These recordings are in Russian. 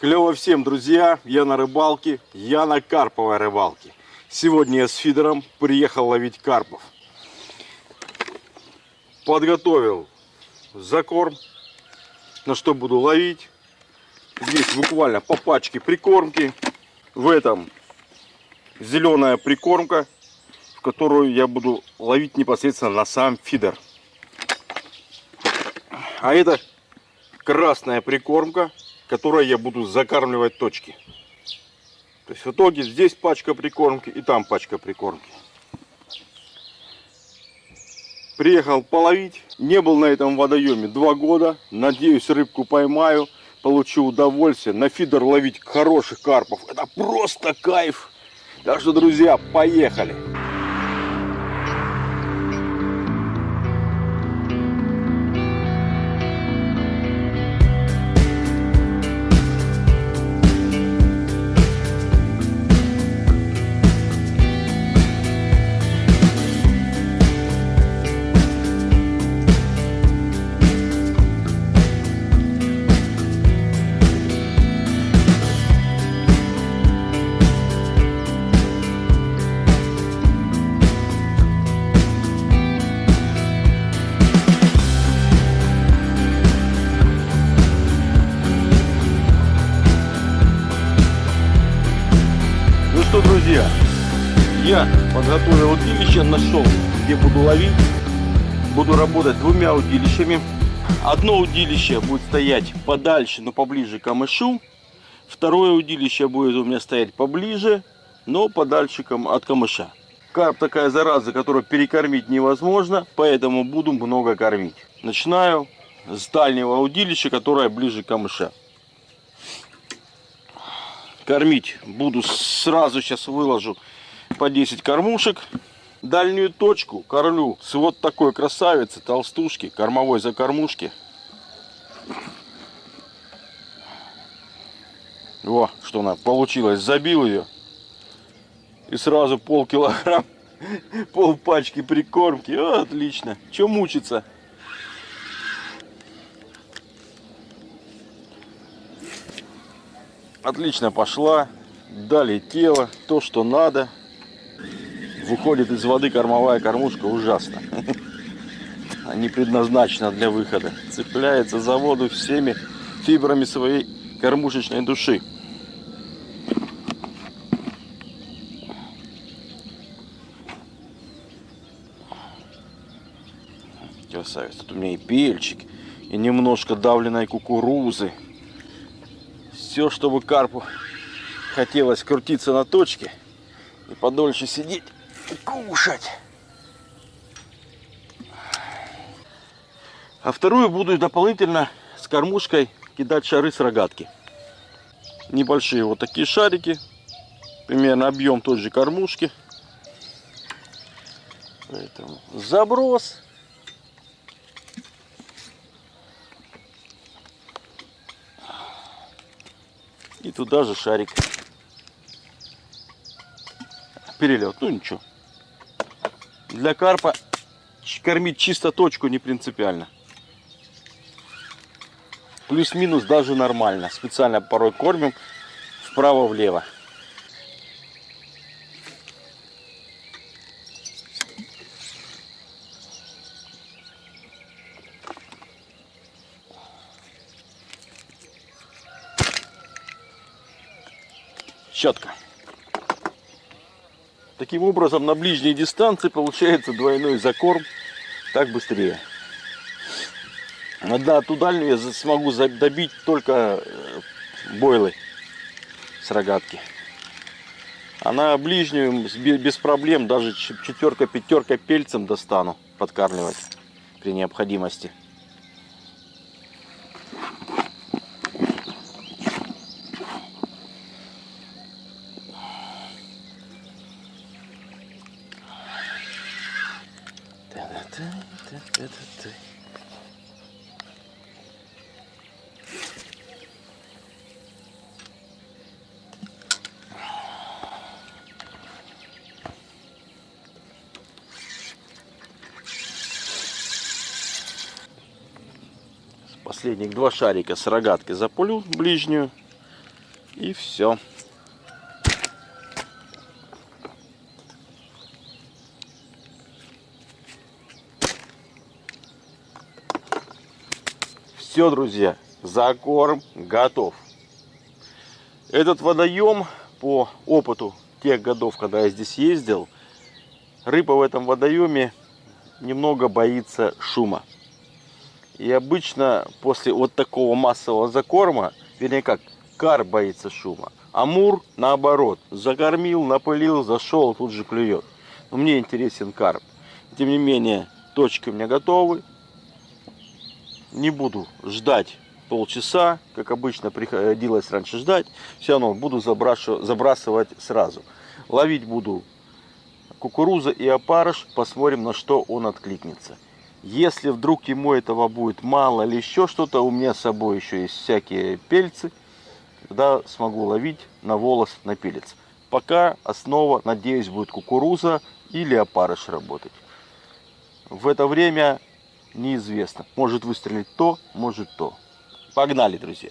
Клево всем, друзья! Я на рыбалке, я на карповой рыбалке. Сегодня я с фидером приехал ловить карпов. Подготовил закорм, на что буду ловить. Здесь буквально по пачке прикормки. В этом зеленая прикормка, в которую я буду ловить непосредственно на сам фидер. А это красная прикормка, которой я буду закармливать точки. То есть в итоге здесь пачка прикормки и там пачка прикормки. Приехал половить. Не был на этом водоеме два года. Надеюсь, рыбку поймаю. Получу удовольствие. На фидер ловить хороших карпов. Это просто кайф. Так что, друзья, поехали. Я подготовил удилище, нашел, где буду ловить. Буду работать двумя удилищами. Одно удилище будет стоять подальше, но поближе к камышу. Второе удилище будет у меня стоять поближе, но подальше от камыша. Карп такая зараза, которую перекормить невозможно, поэтому буду много кормить. Начинаю с дальнего удилища, которое ближе к камыша. Кормить буду сразу, сейчас выложу по 10 кормушек. Дальнюю точку кормлю с вот такой красавицы, толстушки, кормовой закормушки. Во, что она получилось, забил ее. И сразу пол килограмм, пол пачки прикормки. О, отлично. Че мучиться? Отлично пошла. Долетела. То, что надо. Выходит из воды кормовая кормушка ужасно. Не предназначена для выхода. Цепляется за воду всеми фибрами своей кормушечной души. Красавец. Тут у меня и пельчик, и немножко давленной кукурузы. Все, чтобы карпу хотелось крутиться на точке и подольше сидеть кушать. А вторую буду дополнительно с кормушкой кидать шары с рогатки. Небольшие вот такие шарики. Примерно объем той же кормушки. Поэтому заброс. И туда же шарик. Перелет. Ну ничего. Для карпа кормить чисто точку не принципиально. Плюс-минус даже нормально. Специально порой кормим вправо-влево. Таким образом, на ближней дистанции получается двойной закорм. Так быстрее. На эту дальнюю я смогу добить только э, бойлы с рогатки. А на ближнюю без проблем даже ч- четверка, пятерка пельцем достану подкармливать при необходимости. Два шарика с рогаткой запулю ближнюю. И все. Все, друзья, закорм готов. Этот водоем, по опыту тех годов, когда я здесь ездил, рыба в этом водоеме немного боится шума. И обычно после вот такого массового закорма, вернее как, кар боится шума. Амур, наоборот, закормил, напылил, зашел, тут же клюет. Но мне интересен карп. Тем не менее, точки у меня готовы не буду ждать полчаса, как обычно приходилось раньше ждать. Все равно буду забрасывать сразу. Ловить буду кукуруза и опарыш. Посмотрим, на что он откликнется. Если вдруг ему этого будет мало или еще что-то, у меня с собой еще есть всякие пельцы. Тогда смогу ловить на волос, на пелец. Пока основа, надеюсь, будет кукуруза или опарыш работать. В это время неизвестно. Может выстрелить то, может то. Погнали, друзья.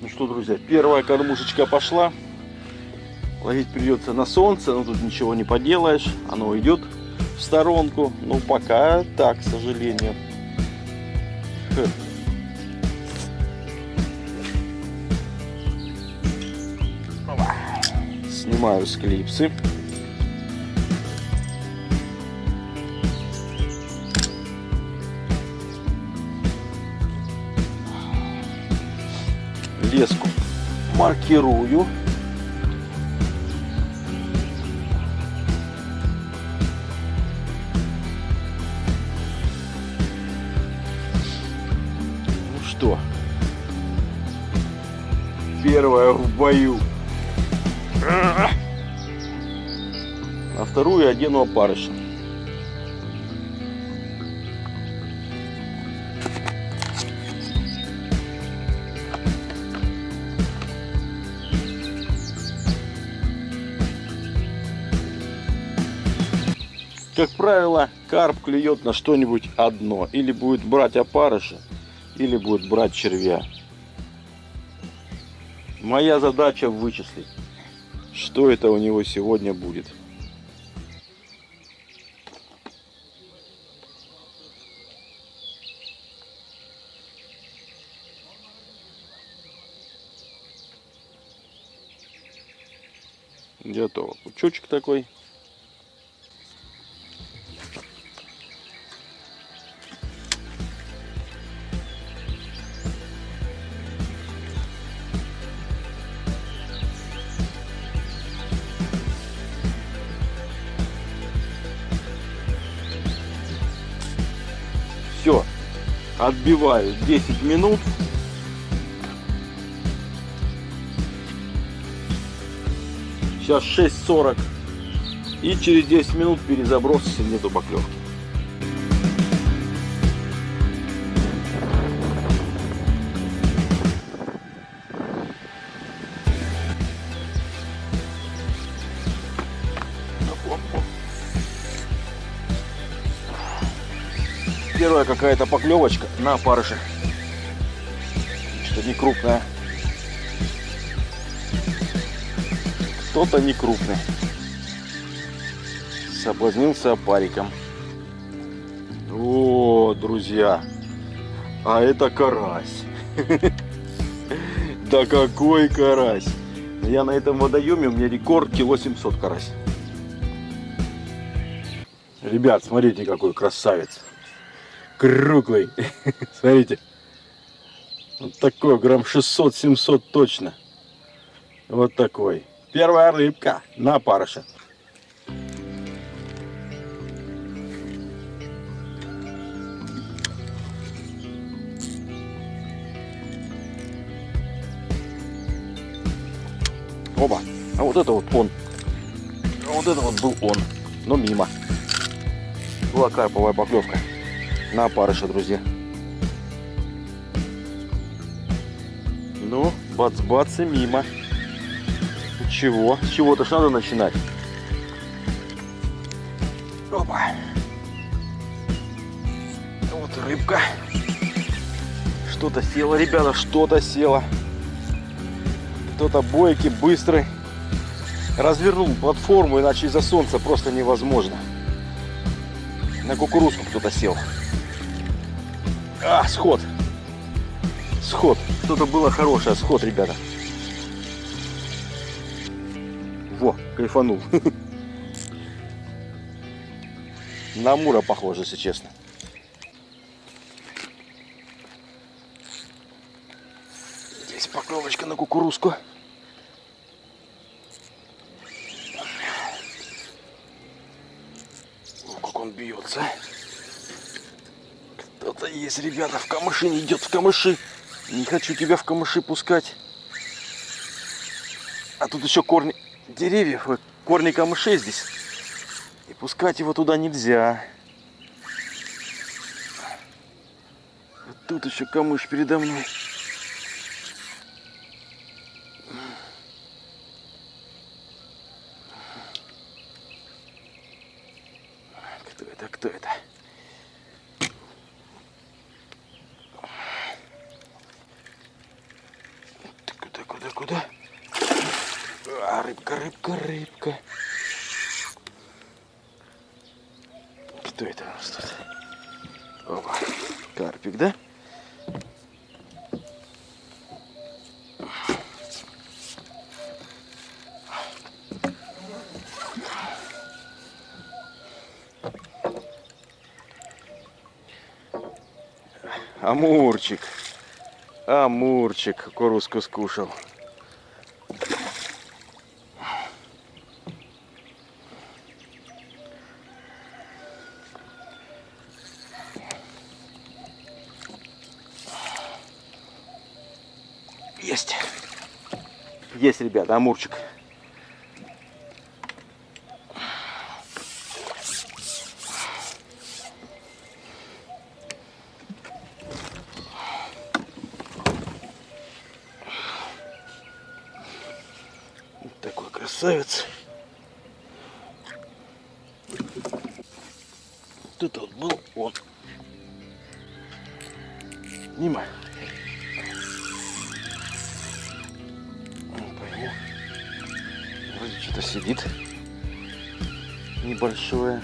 Ну что, друзья, первая кормушечка пошла. Ловить придется на солнце, но тут ничего не поделаешь. Оно уйдет в сторонку. Ну, пока так, к сожалению. Хм. Снимаю с леску маркирую. Первая в бою. На вторую одену опарыша. как правило, карп клюет на что-нибудь одно. Или будет брать опарыша, или будет брать червя. Моя задача вычислить, что это у него сегодня будет. Готово. Пучочек такой. Отбиваю 10 минут. Сейчас 6.40. И через 10 минут перезаброс, нету поклевки. Какая-то поклевочка на опарыше. Что не крупная. Кто-то не крупный. Соблазнился опариком. О, друзья. А это карась. Да какой карась. Я на этом водоеме, у меня рекорд кило 700 карась. Ребят, смотрите, какой красавец круглый. Смотрите. Вот такой, грамм 600-700 точно. Вот такой. Первая рыбка на парыше. Оба. А вот это вот он. А вот это вот был он. Но мимо. Была карповая поклевка на опарыша, друзья. Ну, бац-бац и мимо. Чего? С чего-то ж надо начинать. Опа. Вот рыбка. Что-то село, ребята, что-то село. Кто-то бойкий, быстрый. Развернул платформу, иначе из-за солнца просто невозможно. На кукурузку кто-то сел. А, сход. Сход. Что-то было хорошее, сход, ребята. Во, кайфанул. На Мура похоже, если честно. Здесь поклевочка на кукурузку. О, как он бьется. Есть, ребята, в камыши не идет в камыши. Не хочу тебя в камыши пускать. А тут еще корни деревьев, корни камышей здесь. И пускать его туда нельзя. Вот тут еще камыш передо мной. Кто это, кто это? Ты Куда, куда, куда? А, рыбка, рыбка, рыбка. Кто это у нас тут? Опа, карпик, да? Амурчик. Амурчик кукурузку скушал. Есть. Есть, ребята, амурчик. Вот такой красавец. Это вот был он. Нима. Не пойму. Вроде что-то сидит. Небольшое.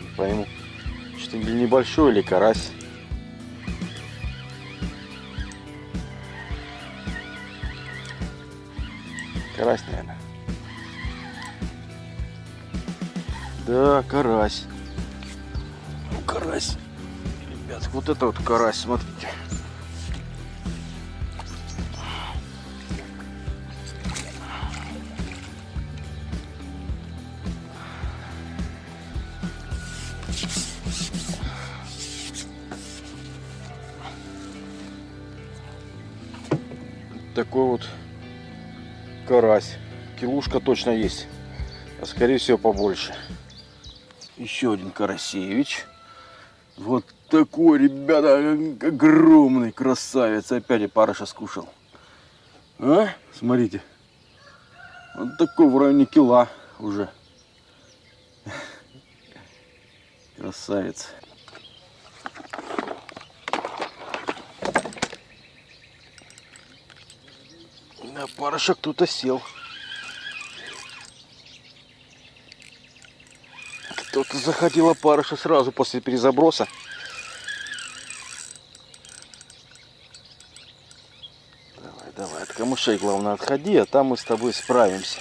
Не пойму. Что или небольшой, или. Карась, вот это вот карась, смотрите. Такой вот карась. Килушка точно есть. А скорее всего побольше. Еще один карасевич. Вот такой, ребята, огромный красавец. Опять я парыша скушал. А? Смотрите. Вот такой в районе кила уже. Красавец. На парыша кто-то сел. Кто-то заходила парыша сразу после перезаброса. Камышей главное отходи, а там мы с тобой справимся.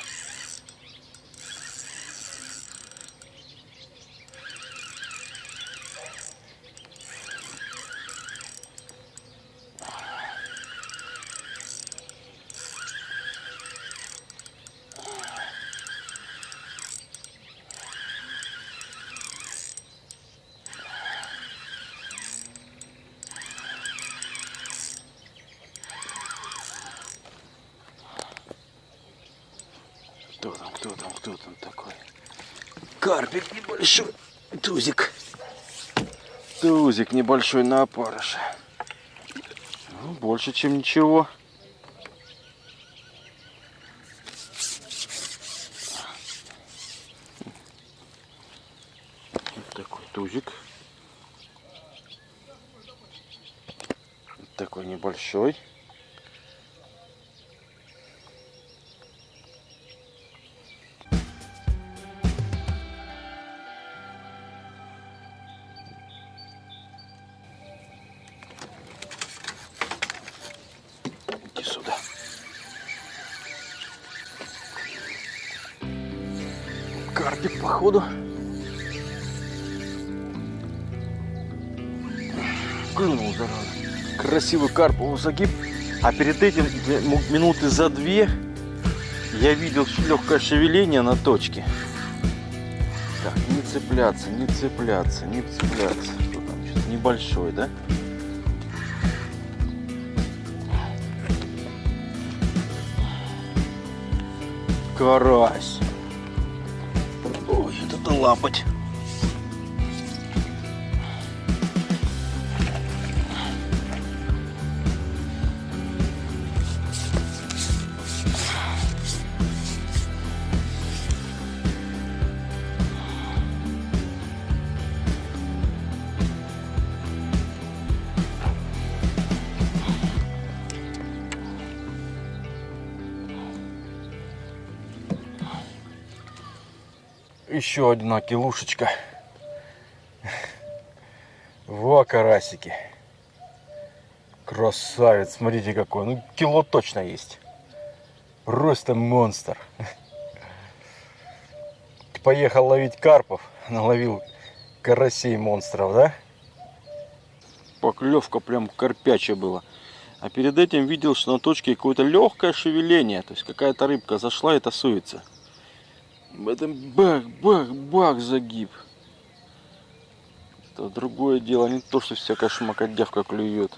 грузик небольшой на опарыше. Ну, больше, чем ничего. Вот такой тузик. Вот такой небольшой. Походу. Клюнул, зараза. Красивый карповый загиб. А перед этим минуты за две я видел легкое шевеление на точке. Так, не цепляться, не цепляться, не цепляться. Что там, что-то небольшой, да? Карась. Лапать. Еще одна килушечка. Во, карасики. Красавец, смотрите какой. Ну, кило точно есть. Просто монстр. Поехал ловить карпов. Наловил карасей монстров, да? Поклевка прям карпячая была. А перед этим видел, что на точке какое-то легкое шевеление. То есть какая-то рыбка зашла и тасуется. В этом бах, бах, бах загиб. Это другое дело, не то, что всякая шмакодявка клюет.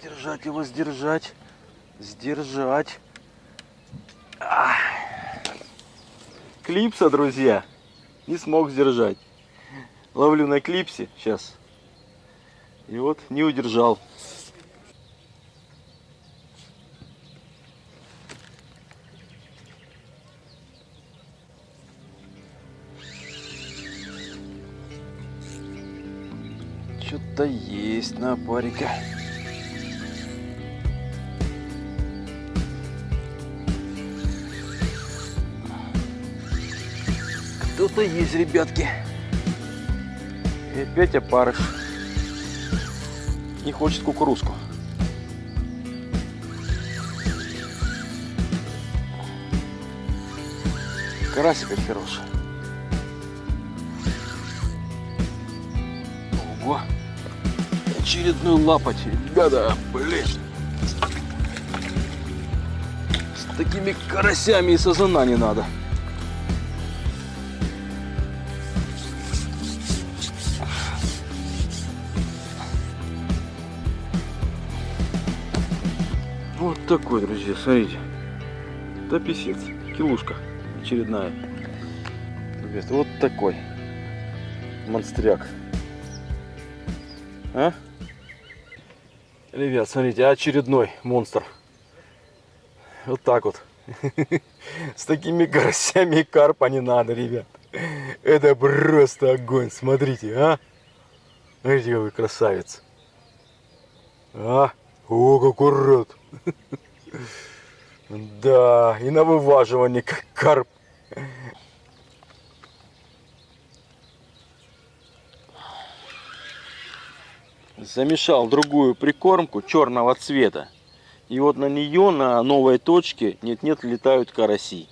Сдержать его, сдержать. Сдержать. Ах. Клипса, друзья. Не смог сдержать. Ловлю на клипсе. Сейчас. И вот не удержал. Что-то есть на парика. Кто-то есть, ребятки. И опять опарыш не хочет кукурузку. Карасик как хороший. Ого. Очередной лапать, ребята, блин. С такими карасями и сазана не надо. Такой, друзья, смотрите. Да писец, килушка очередная. Ребят, вот такой монстряк. А? Ребят, смотрите, очередной монстр. Вот так вот. С такими карасями и карпа не надо, ребят. Это просто огонь, смотрите, а? Смотрите, какой красавец. А? О, какой рот. Да, и на вываживание, как карп. Замешал другую прикормку черного цвета. И вот на нее, на новой точке, нет-нет, летают караси.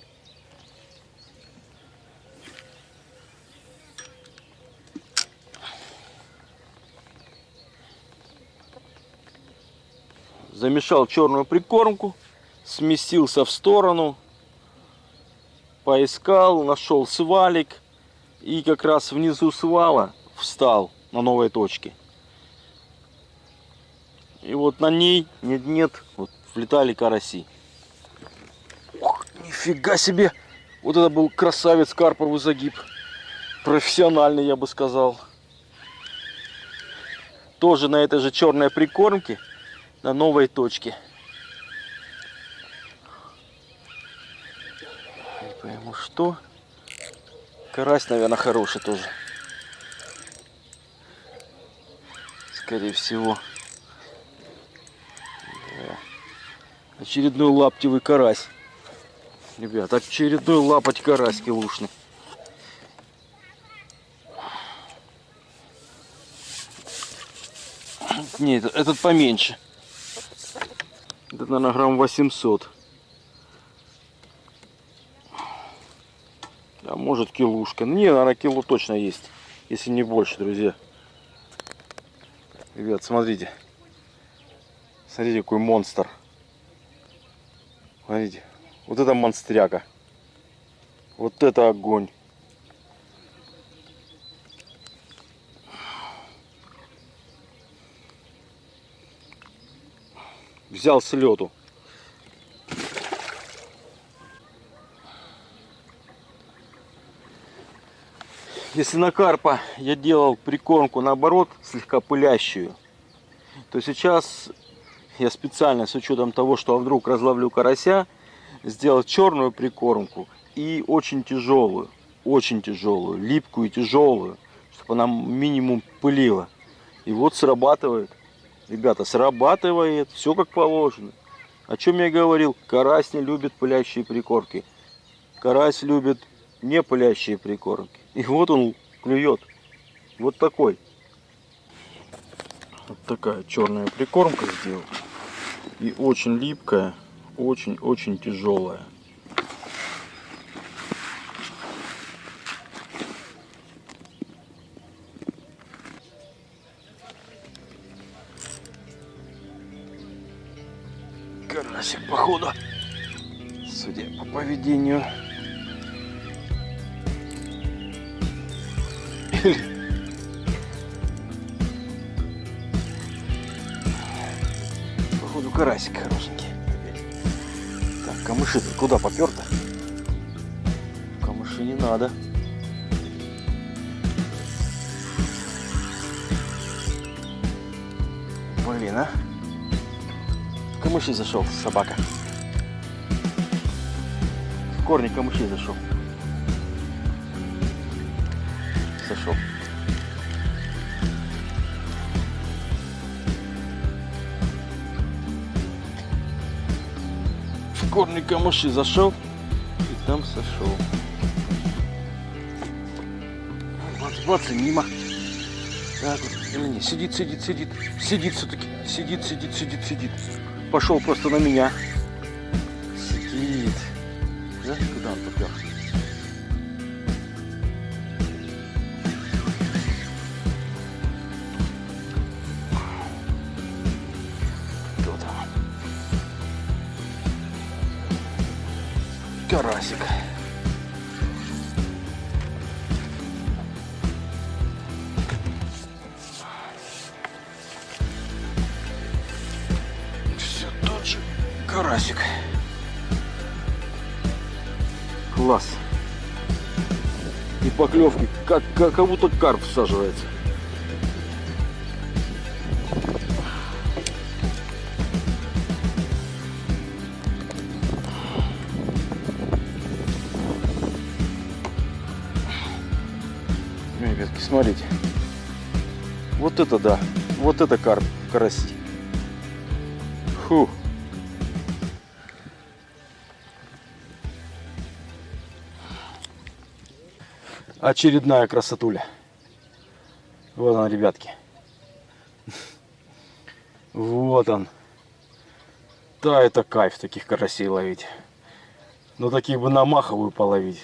Замешал черную прикормку, сместился в сторону, поискал, нашел свалик и как раз внизу свала встал на новой точке. И вот на ней нет-нет, вот влетали караси. Ох, нифига себе! Вот это был красавец карповый загиб. Профессиональный, я бы сказал. Тоже на этой же черной прикормке на новой точке. Не пойму, что. Карась, наверное, хороший тоже. Скорее всего. Да. Очередной лаптевый карась. Ребят, очередной лапать карась килушный. Не, этот поменьше. Это, наверное, грамм 800. А может килушка. Не, наверное, кило точно есть. Если не больше, друзья. Ребят, смотрите. Смотрите, какой монстр. Смотрите. Вот это монстряка. Вот это огонь. Взял с лету. Если на карпа я делал прикормку наоборот, слегка пылящую, то сейчас я специально с учетом того, что вдруг разловлю карася, сделал черную прикормку и очень тяжелую, очень тяжелую, липкую и тяжелую, чтобы она минимум пылила. И вот срабатывает, ребята, срабатывает, все как положено. О чем я говорил, карась не любит пылящие прикормки. Карась любит не пылящие прикормки. И вот он клюет. Вот такой. Вот такая черная прикормка сделал. И очень липкая, очень-очень тяжелая. Походу, судя по поведению Походу карасик хорошенький. Так, камыши -то куда попер-то? Камыши не надо. Блин, а? Камыши зашел собака. В корни камыши зашел. Зашел. В корни камыши зашел и там сошел. Бац, бац, и мимо. Так вот, не, сидит, сидит, сидит. Сидит все-таки. Сидит, сидит, сидит, сидит. Пошел просто на меня. Сидит. Да? Куда он попер? Кто там? Карасик. Поклевки, как, как, как будто карп всаживается. Ребятки, смотрите. Вот это да. Вот это карп, караси. Фу. Очередная красотуля. Вот он, ребятки. Вот он. Да, это кайф таких карасей ловить. Но таких бы на маховую половить.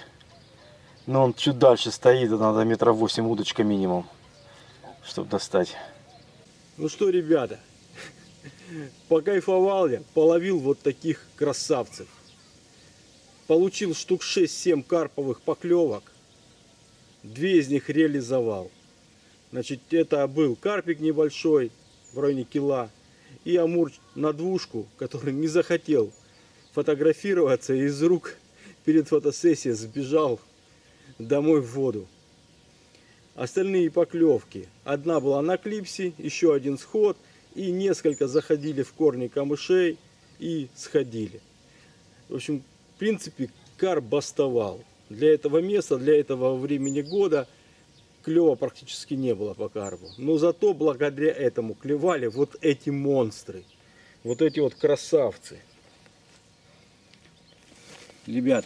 Но он чуть дальше стоит, надо метров восемь удочка минимум, чтобы достать. Ну что, ребята, покайфовал я, половил вот таких красавцев. Получил штук 6-7 карповых поклевок. Две из них реализовал. Значит, это был карпик небольшой, в районе кила, и амур на двушку, который не захотел фотографироваться из рук перед фотосессией сбежал домой в воду. Остальные поклевки. Одна была на клипсе, еще один сход, и несколько заходили в корни камышей и сходили. В общем, в принципе, карп бастовал. Для этого места, для этого времени года клева практически не было по карпу. Но зато благодаря этому клевали вот эти монстры. Вот эти вот красавцы. Ребят,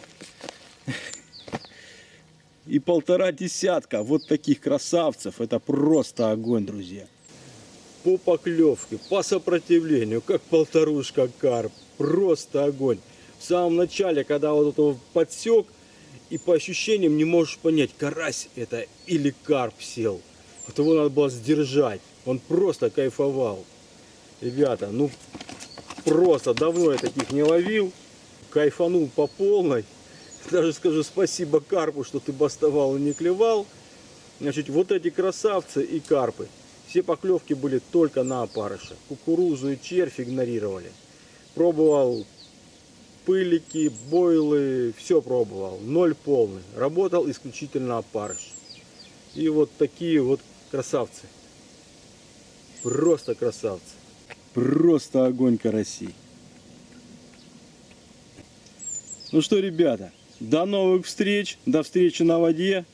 и полтора десятка вот таких красавцев. Это просто огонь, друзья. По поклевке, по сопротивлению, как полторушка карп. Просто огонь. В самом начале, когда вот это подсек, и по ощущениям не можешь понять, карась это или карп сел. Вот его надо было сдержать. Он просто кайфовал. Ребята, ну просто давно я таких не ловил. Кайфанул по полной. Даже скажу спасибо карпу, что ты бастовал и не клевал. Значит, вот эти красавцы и карпы. Все поклевки были только на опарыша. Кукурузу и червь игнорировали. Пробовал пылики, бойлы, все пробовал. Ноль полный. Работал исключительно опарыш. И вот такие вот красавцы. Просто красавцы. Просто огонь карасей. Ну что, ребята, до новых встреч, до встречи на воде.